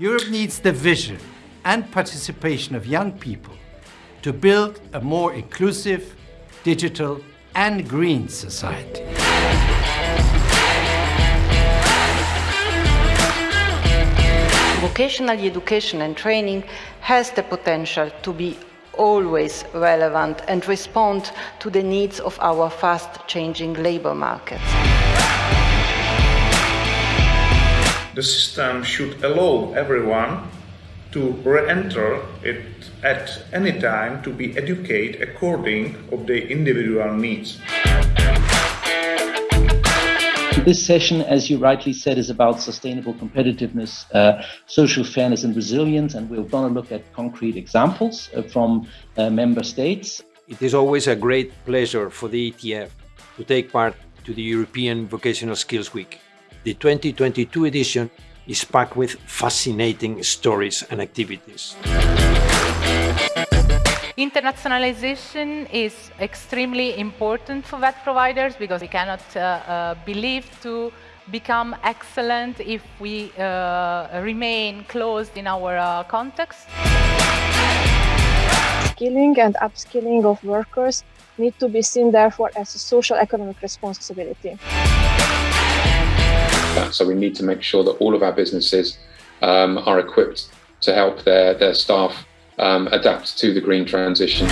Europe needs the vision and participation of young people to build a more inclusive, digital and green society. Vocational education and training has the potential to be always relevant and respond to the needs of our fast-changing labor markets. The system should allow everyone to re-enter it at any time to be educated according of their individual needs. This session, as you rightly said, is about sustainable competitiveness, uh, social fairness and resilience, and we're going to look at concrete examples uh, from uh, member states. It is always a great pleasure for the ETF to take part to the European Vocational Skills Week. The 2022 edition is packed with fascinating stories and activities. Internationalization is extremely important for VET providers because we cannot uh, uh, believe to become excellent if we uh, remain closed in our uh, context. Skilling and upskilling of workers need to be seen therefore as a social economic responsibility. So we need to make sure that all of our businesses um, are equipped to help their, their staff um, adapt to the green transition.